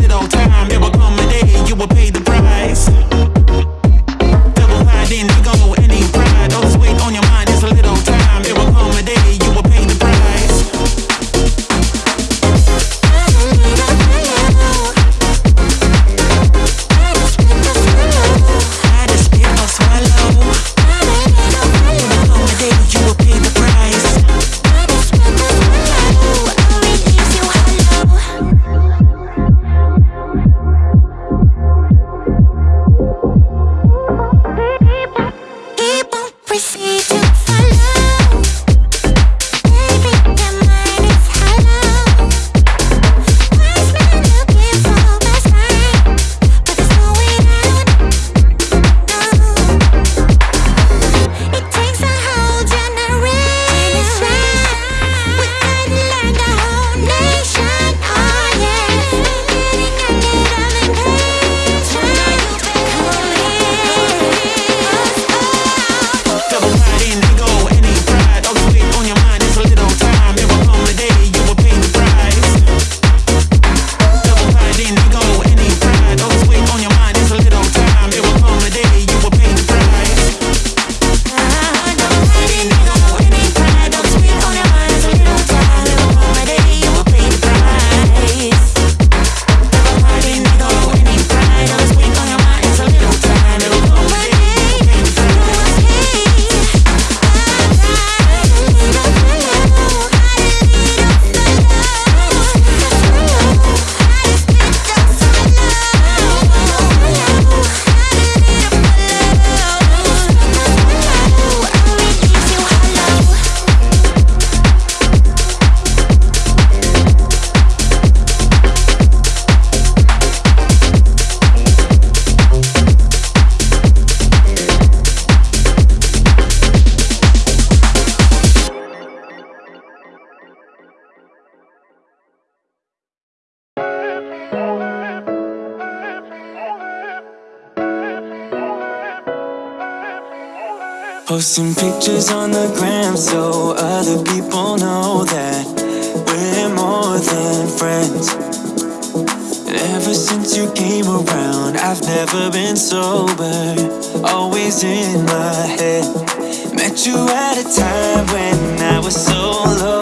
little time. There will come a day you will pay the Posting pictures on the gram so other people know that we're more than friends. Ever since you came around, I've never been sober, always in my head. Met you at a time when I was so low.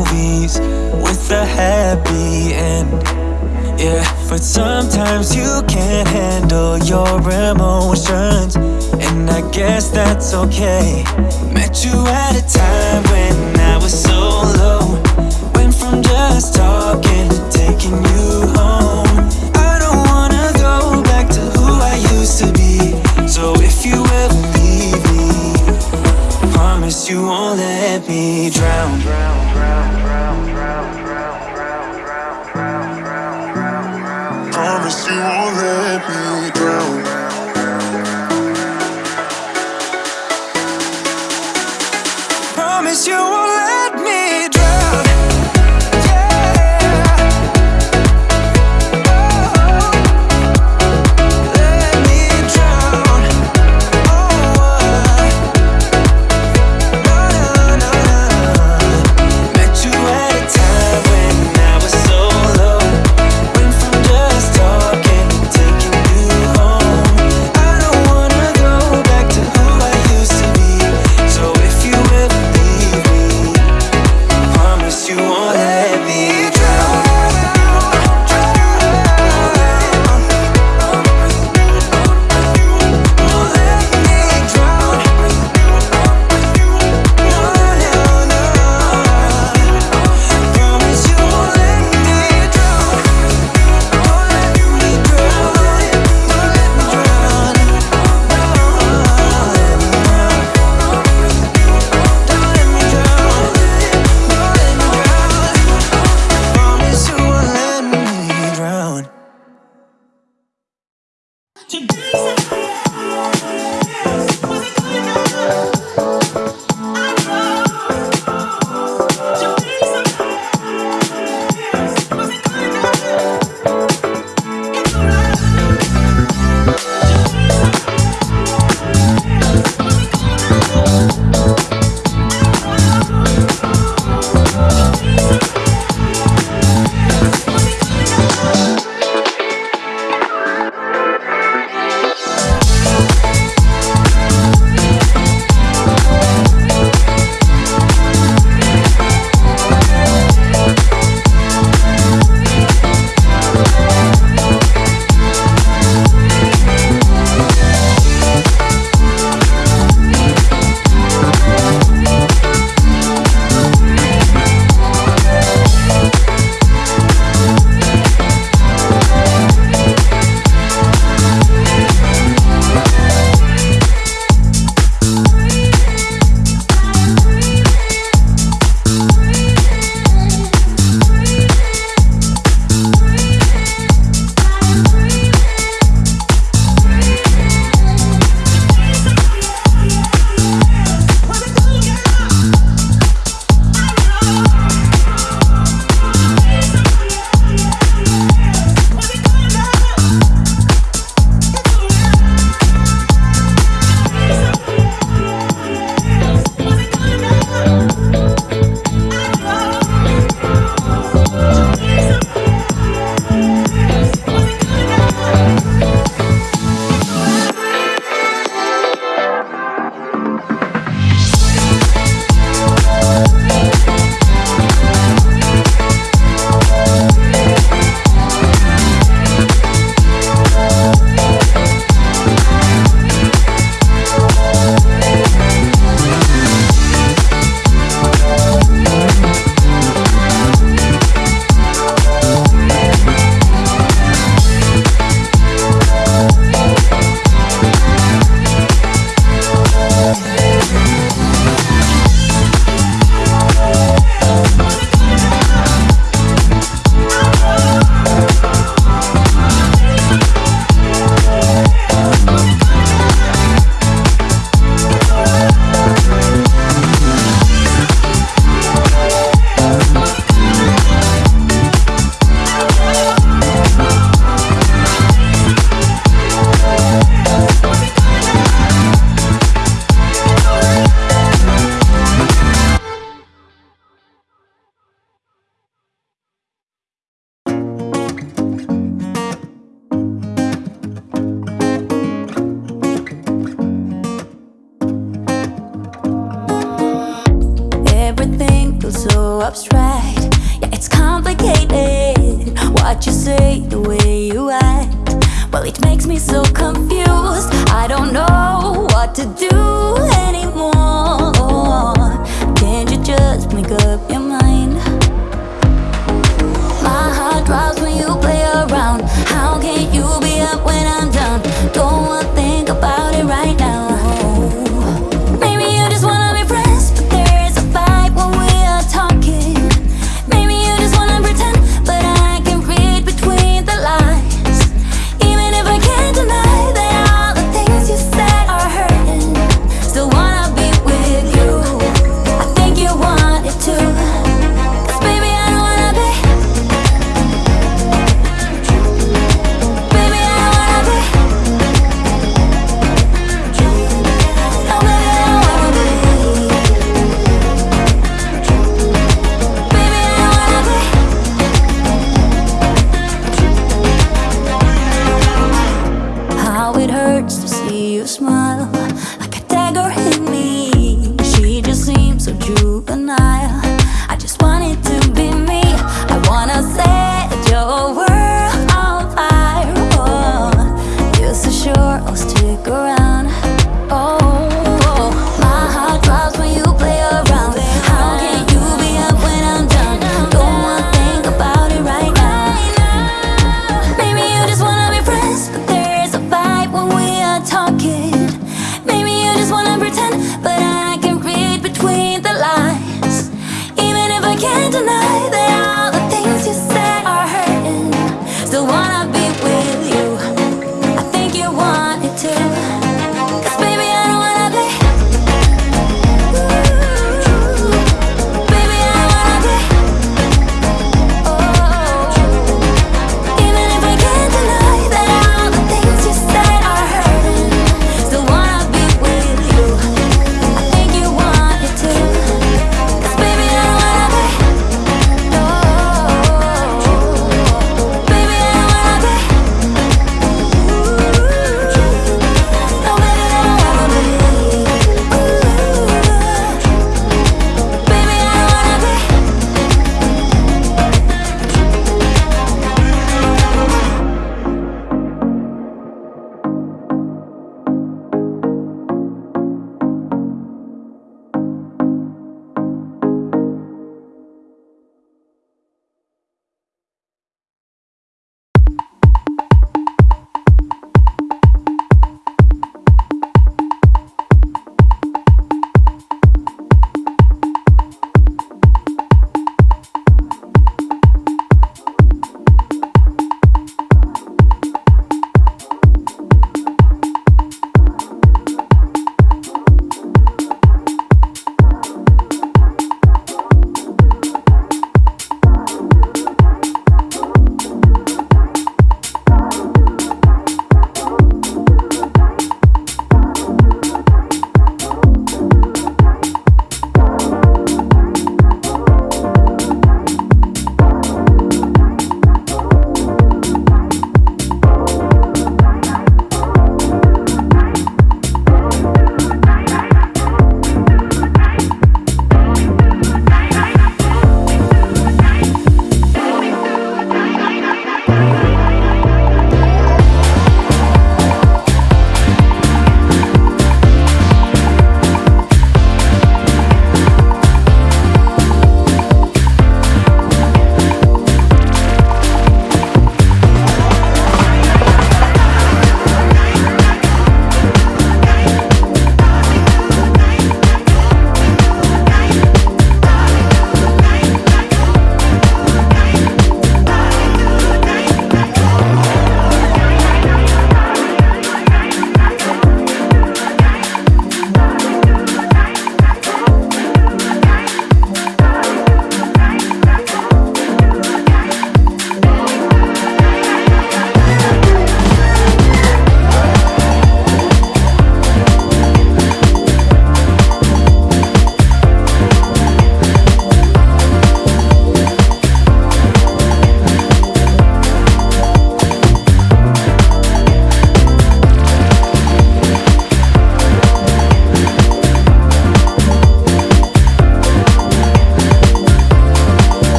Movies with a happy end. Yeah, but sometimes you can't handle your emotions, and I guess that's okay. Met you at a time when I was so low. Went from just talking to taking you home. You won't let me drown. Promise you won't let me to do.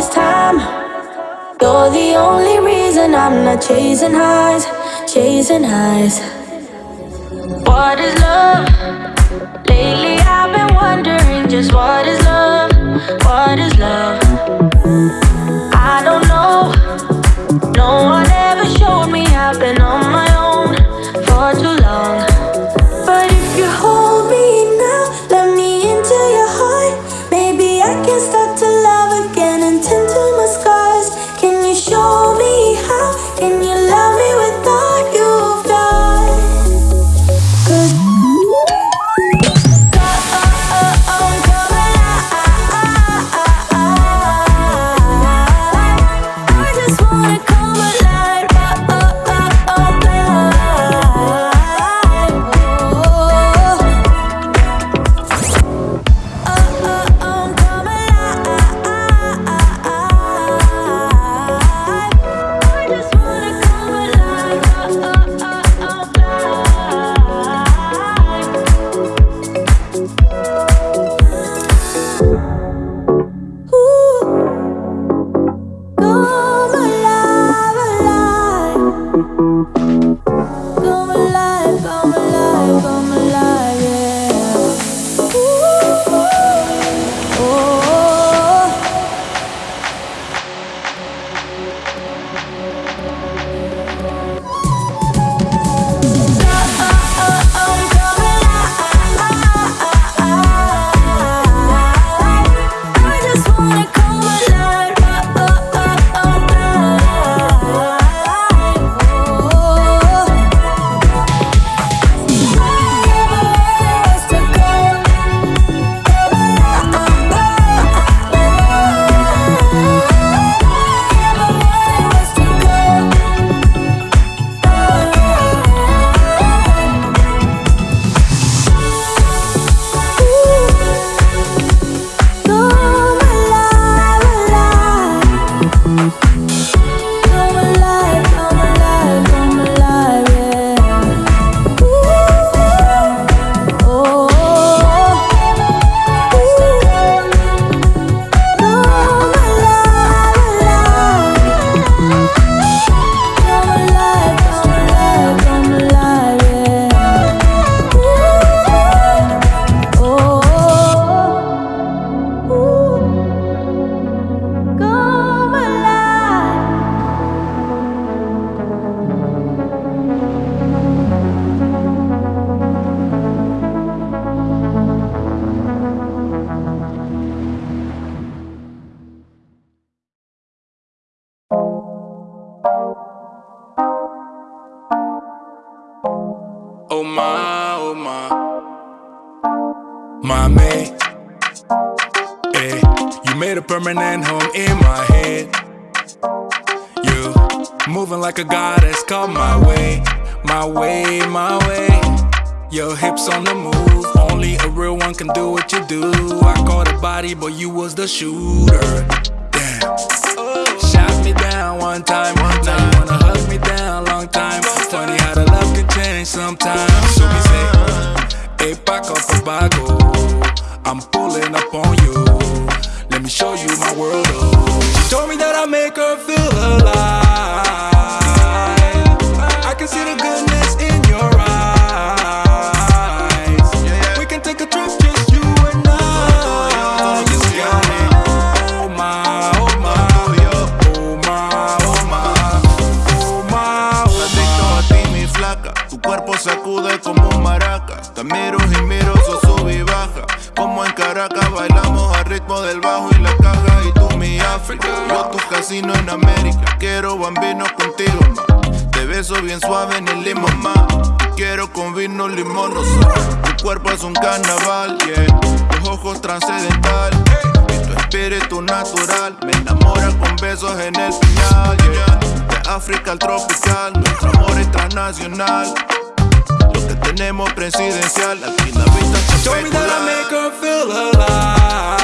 this time You're the only reason I'm not chasing highs, chasing highs What is love? Lately I've been wondering just what is love, what is love? I don't know, no one ever showed me I've been on drunk and do what you do. I caught a body, but you was the shooter. Damn. Shot me down one time, one time. Now you wanna hug me down, long time. Funny how the love can change sometimes. So we say, hey, Paco, Papago. beso bien suave ni limón más. Quiero con vino limón. Tu cuerpo es un carnaval. Tus ojos transcendental. Y tu espíritu natural. Me enamora con besos en el final. De África al tropical, nuestro amor es transnacional. Lo que tenemos presidencial, aquí la vista Show me that I make her feel alive.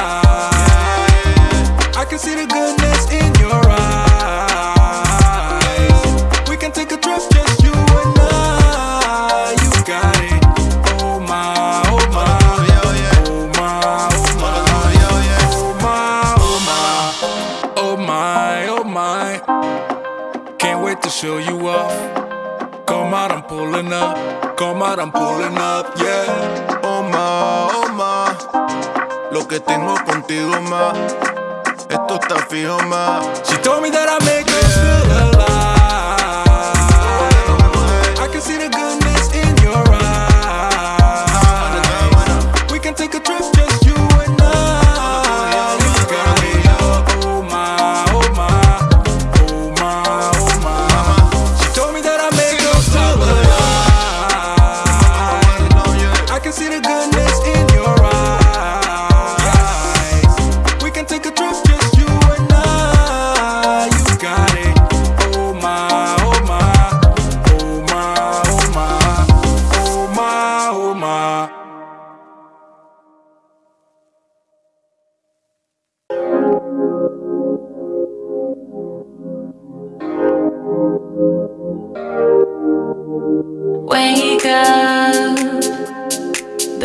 Pulling up. I'm pulling up, yeah. Oh ma, oh ma, lo que tengo contigo ma, esto está fijo ma. She told me that I make her feel alive.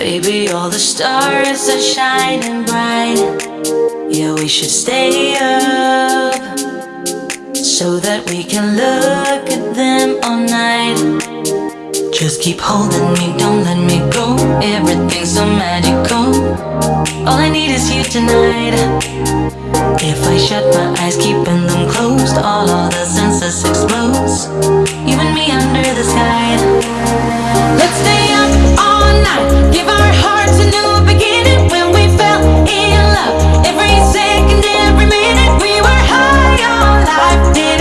Baby, all the stars are shining bright. Yeah, we should stay up So that we can look at them all night. Just keep holding me, don't let me go. Everything's so magical. All I need is you tonight. If I shut my eyes, keeping them closed All other senses explode You and me under the sky. Let's stay up every second, every minute We were high on life.